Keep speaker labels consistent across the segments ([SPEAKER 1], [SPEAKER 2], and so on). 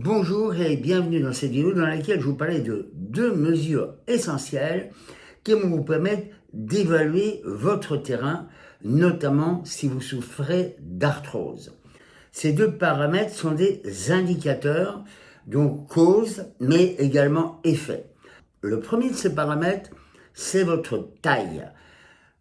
[SPEAKER 1] Bonjour et bienvenue dans cette vidéo dans laquelle je vous parlais de deux mesures essentielles qui vont vous permettre d'évaluer votre terrain, notamment si vous souffrez d'arthrose. Ces deux paramètres sont des indicateurs, donc cause, mais également effet. Le premier de ces paramètres, c'est votre taille.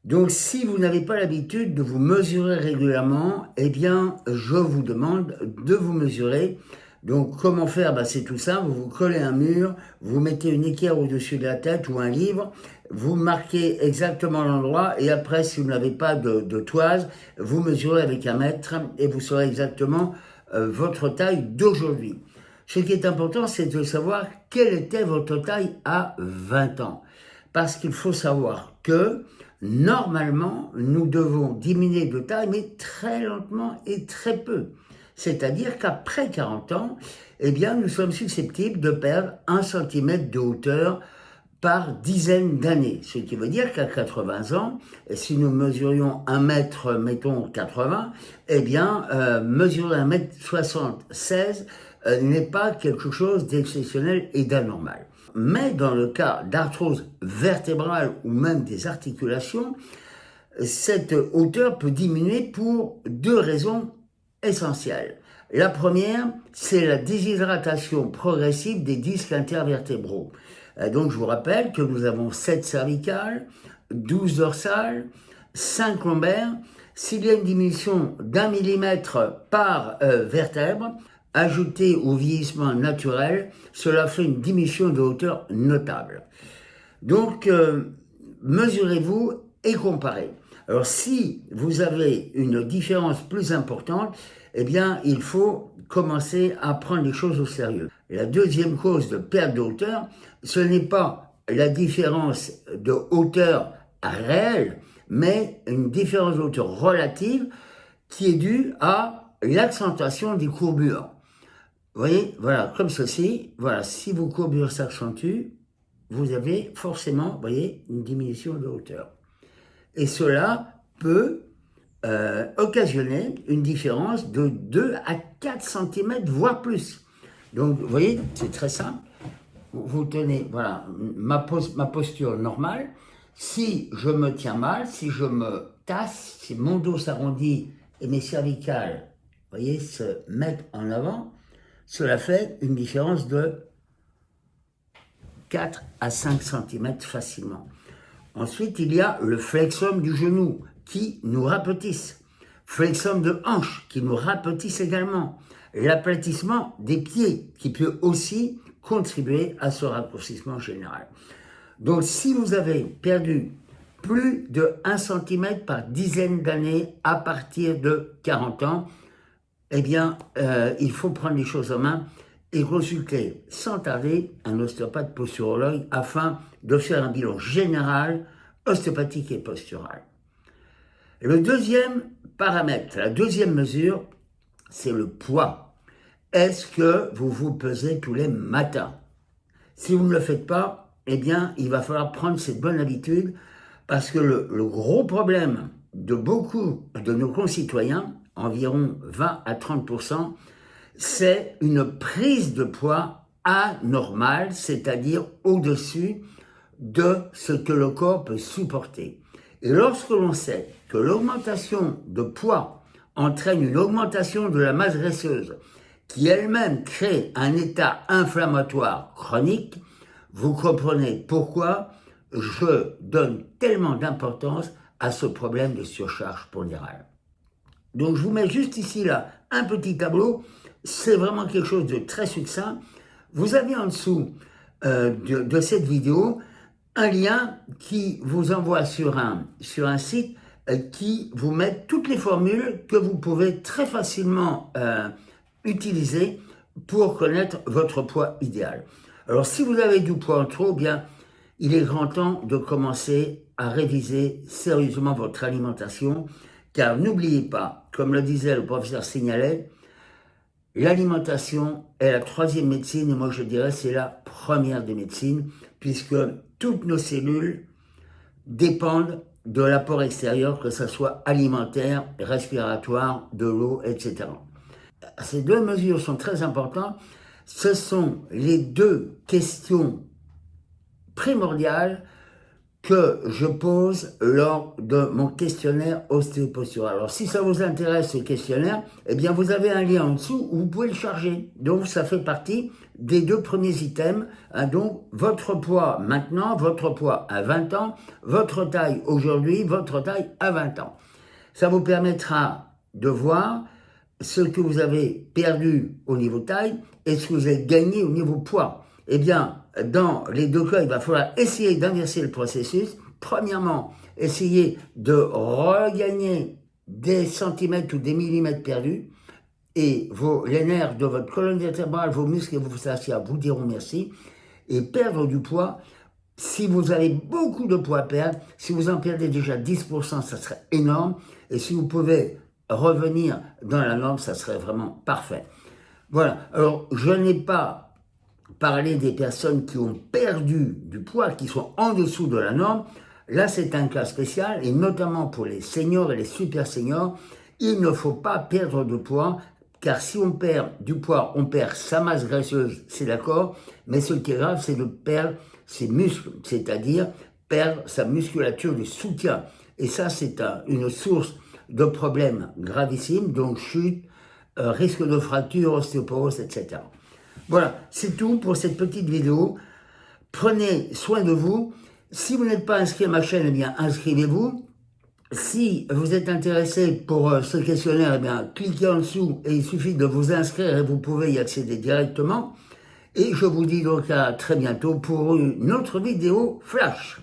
[SPEAKER 1] Donc, si vous n'avez pas l'habitude de vous mesurer régulièrement, eh bien, je vous demande de vous mesurer donc, comment faire? Ben, C'est tout simple, vous vous collez un mur, vous mettez une équerre au-dessus de la tête ou un livre, vous marquez exactement l'endroit et après, si vous n'avez pas de, toise, vous mesurez avec un mètre et vous saurez exactement euh, votre taille d'aujourd'hui. Ce qui est important, c'est de savoir quelle était votre taille à 20 ans. Parce qu'il faut savoir que, normalement, nous devons diminuer de taille, mais très lentement et très peu. C'est-à-dire qu'après 40 ans, eh bien, nous sommes susceptibles de perdre un centimètre de hauteur par dizaine d'années. Ce qui veut dire qu'à 80 ans, si nous mesurions un mètre, mettons 80, eh bien, euh, mesurer un mètre 76 euh, n'est pas quelque chose d'exceptionnel et d'anormal. Mais dans le cas d'arthrose vertébrale ou même des articulations, cette hauteur peut diminuer pour deux raisons essentielles. La première, c'est la déshydratation progressive des disques intervertébraux. Euh, donc, je vous rappelle que nous avons 7 cervicales, 12 dorsales, 5 lombaires. S'il y a une diminution d'un millimètre par euh, vertèbre, ajoutée au vieillissement naturel, cela fait une diminution de hauteur notable. Donc, euh, mesurez-vous et comparez. Alors si vous avez une différence plus importante, eh bien il faut commencer à prendre les choses au sérieux. la deuxième cause de perte de hauteur, ce n'est pas la différence de hauteur réelle, mais une différence de hauteur relative qui est due à l'accentuation des courbures. Vous voyez, voilà, comme ceci, voilà, si vos courbures s'accentuent, vous avez forcément, vous voyez, une diminution de hauteur. Et cela peut euh, occasionner une différence de 2 à 4 cm, voire plus. Donc, vous voyez, c'est très simple. Vous tenez, voilà, ma, ma posture normale. Si je me tiens mal, si je me tasse, si mon dos s'arrondit et mes cervicales, vous voyez, se mettent en avant, cela fait une différence de 4 à 5 cm facilement. Ensuite, il y a le flexum du genou qui nous rapetissent. Flexum de hanche qui nous rapetissent également. L'aplatissement des pieds qui peut aussi contribuer à ce raccourcissement général. Donc, si vous avez perdu plus de 1 cm par dizaine d'années à partir de 40 ans, eh bien, euh, il faut prendre les choses en main et consulter sans tarder un ostéopathe posturologue afin de faire un bilan général, ostéopathique et postural. Le deuxième paramètre, la deuxième mesure, c'est le poids. Est-ce que vous vous pesez tous les matins? Si vous ne le faites pas, eh bien, il va falloir prendre cette bonne habitude parce que le, gros problème de beaucoup de nos concitoyens, environ 20 à 30% c'est une prise de poids anormale, c'est-à-dire au-dessus de ce que le corps peut supporter. Et lorsque l'on sait que l'augmentation de poids entraîne une augmentation de la masse graisseuse, qui elle-même crée un état inflammatoire chronique, vous comprenez pourquoi je donne tellement d'importance à ce problème de surcharge pondérale. Donc je vous mets juste ici là un petit tableau, c'est vraiment quelque chose de très succinct. Vous avez en dessous euh, de, cette vidéo un lien qui vous envoie sur un, site euh, qui vous met toutes les formules que vous pouvez très facilement euh, utiliser pour connaître votre poids idéal. Alors si vous avez du poids en trop, bien il est grand temps de commencer à réviser sérieusement votre alimentation, car n'oubliez pas, comme le disait le professeur Signalet, l'alimentation est la troisième médecine, et moi je dirais c'est la première des médecines, puisque toutes nos cellules dépendent de l'apport extérieur, que ce soit alimentaire, respiratoire, de l'eau, etc. Ces deux mesures sont très importantes. Ce sont les deux questions primordiales que je pose lors de mon questionnaire ostéopostural. Alors, si ça vous intéresse, ce questionnaire, eh bien, vous avez un lien en dessous où vous pouvez le charger. Donc, ça fait partie des deux premiers items. Hein, donc, votre poids maintenant, votre poids à 20 ans, votre taille aujourd'hui, votre taille à 20 ans. Ça vous permettra de voir ce que vous avez perdu au niveau taille et ce que vous avez gagné au niveau poids. Eh bien, dans les deux cas, il va falloir essayer d'inverser le processus. Premièrement, essayer de regagner des centimètres ou des millimètres perdus et vos, les nerfs de votre colonne vertébrale, vos muscles et vos fascias vous diront merci. Et perdre du poids, si vous avez beaucoup de poids à perdre, si vous en perdez déjà 10%, ça serait énorme. Et si vous pouvez revenir dans la norme, ça serait vraiment parfait. Voilà, alors je n'ai pas parler des personnes qui ont perdu du poids, qui sont en dessous de la norme, là c'est un cas spécial, et notamment pour les seniors et les super seniors, il ne faut pas perdre de poids, car si on perd du poids, on perd sa masse graisseuse, c'est d'accord, mais ce qui est grave, c'est de perdre ses muscles, c'est-à-dire perdre sa musculature de soutien. Et ça, c'est une source de problèmes gravissimes, donc chute, euh, risque de fracture, ostéoporose, etc. Voilà, c'est tout pour cette petite vidéo. Prenez soin de vous. Si vous n'êtes pas inscrit à ma chaîne, eh bien, inscrivez-vous. Si vous êtes intéressé pour euh, ce questionnaire, eh bien, cliquez en dessous et il suffit de vous inscrire et vous pouvez y accéder directement. Et je vous dis donc à très bientôt pour une autre vidéo flash.